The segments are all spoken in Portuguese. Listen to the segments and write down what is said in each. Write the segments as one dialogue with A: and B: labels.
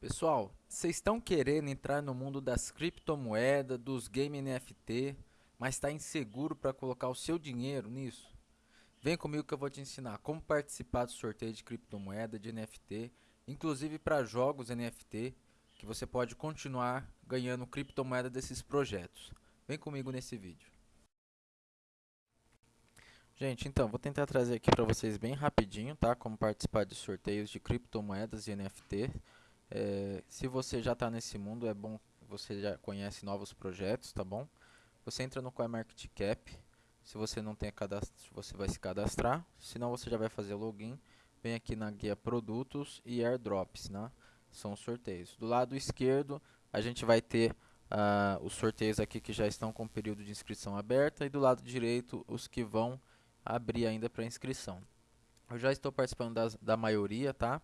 A: Pessoal, vocês estão querendo entrar no mundo das criptomoedas, dos game NFT, mas está inseguro para colocar o seu dinheiro nisso? Vem comigo que eu vou te ensinar como participar do sorteio de criptomoeda, de NFT, inclusive para jogos NFT, que você pode continuar ganhando criptomoeda desses projetos. Vem comigo nesse vídeo. Gente, então, vou tentar trazer aqui para vocês bem rapidinho, tá? Como participar de sorteios de criptomoedas e NFT. É, se você já está nesse mundo, é bom você já conhece novos projetos, tá bom? Você entra no CoinMarketCap. Se você não tem cadastro, você vai se cadastrar. Senão você já vai fazer login. Vem aqui na guia produtos e airdrops, né? São sorteios. Do lado esquerdo, a gente vai ter uh, os sorteios aqui que já estão com o período de inscrição aberta e do lado direito os que vão abrir ainda para inscrição. Eu já estou participando das, da maioria, tá?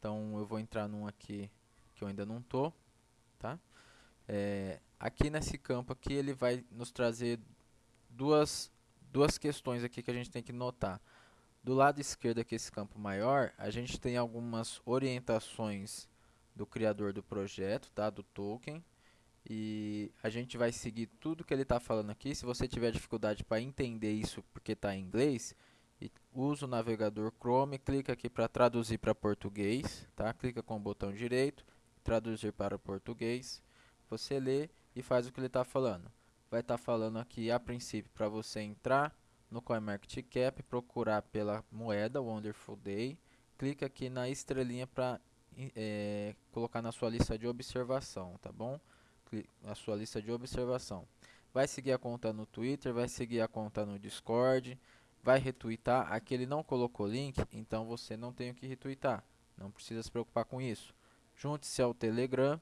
A: Então eu vou entrar num aqui que eu ainda não tô, tá? É, aqui nesse campo aqui ele vai nos trazer duas duas questões aqui que a gente tem que notar. Do lado esquerdo aqui esse campo maior, a gente tem algumas orientações do criador do projeto, tá? Do token. E a gente vai seguir tudo que ele está falando aqui. Se você tiver dificuldade para entender isso porque está em inglês, usa o navegador Chrome, clica aqui para traduzir para português, tá? Clica com o botão direito, traduzir para português. Você lê e faz o que ele está falando. Vai estar tá falando aqui a princípio para você entrar no CoinMarketCap, procurar pela moeda Wonderful Day, clica aqui na estrelinha para é, colocar na sua lista de observação, tá bom? Na sua lista de observação. Vai seguir a conta no Twitter, vai seguir a conta no Discord, vai retweetar, aqui ele não colocou link, então você não tem o que retweetar, não precisa se preocupar com isso. Junte-se ao Telegram,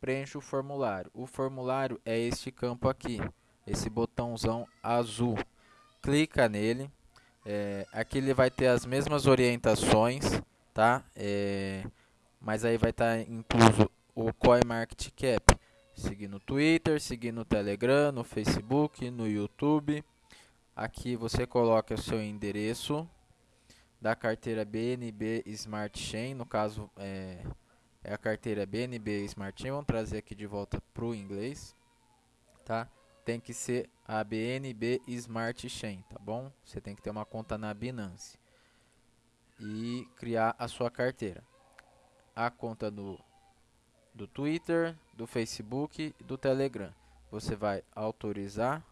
A: preencha o formulário. O formulário é este campo aqui, esse botãozão azul. Clica nele, é, aqui ele vai ter as mesmas orientações, tá? É, mas aí vai estar tá incluso o CoinMarketCap. Seguir no Twitter, seguir no Telegram, no Facebook, no YouTube. Aqui você coloca o seu endereço da carteira BNB Smart Chain, no caso é, é a carteira BNB Smart Chain, vamos trazer aqui de volta para o inglês, tá? Tem que ser a BNB Smart Chain, tá bom? Você tem que ter uma conta na Binance e criar a sua carteira. A conta do, do Twitter, do Facebook do Telegram. Você vai autorizar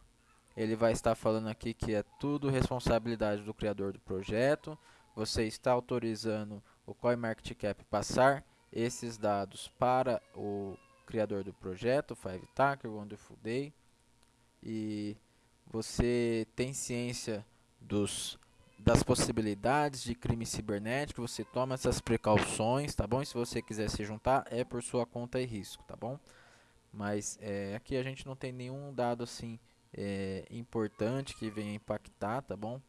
A: ele vai estar falando aqui que é tudo responsabilidade do criador do projeto. Você está autorizando o CoinMarketCap passar esses dados para o criador do projeto, Five Tacker, Wonderful Day. E você tem ciência dos, das possibilidades de crime cibernético, você toma essas precauções, tá bom? E se você quiser se juntar, é por sua conta e risco, tá bom? Mas é, aqui a gente não tem nenhum dado assim é, importante que venha impactar, tá bom?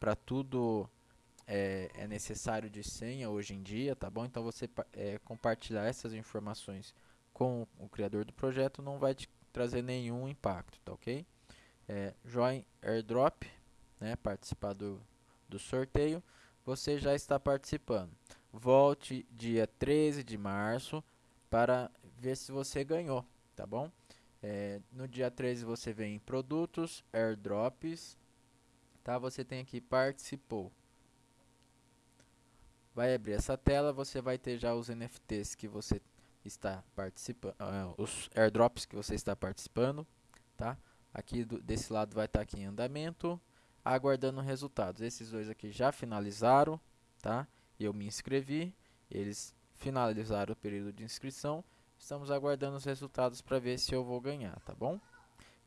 A: Para tudo é, é, necessário de senha hoje em dia, tá bom? Então você é, compartilhar essas informações com o criador do projeto não vai te trazer nenhum impacto, tá ok? É, join airdrop, né? Participar do, do sorteio, você já está participando. Volte dia 13 de março para ver se você ganhou, tá bom? É, no dia 13 você vem em produtos, airdrops, tá? Você tem aqui participou. Vai abrir essa tela, você vai ter já os NFTs que você está participando, uh, os airdrops que você está participando, tá? Aqui do, desse lado vai estar tá aqui em andamento, aguardando resultados. Esses dois aqui já finalizaram, tá? Eu me inscrevi, eles finalizaram o período de inscrição Estamos aguardando os resultados para ver se eu vou ganhar, tá bom?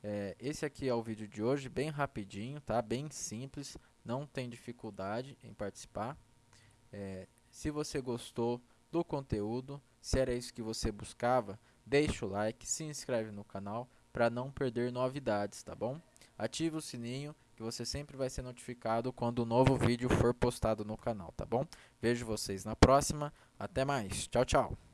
A: É, esse aqui é o vídeo de hoje, bem rapidinho, tá? Bem simples, não tem dificuldade em participar. É, se você gostou do conteúdo, se era isso que você buscava, deixa o like, se inscreve no canal para não perder novidades, tá bom? Ative o sininho que você sempre vai ser notificado quando um novo vídeo for postado no canal, tá bom? Vejo vocês na próxima, até mais, tchau, tchau!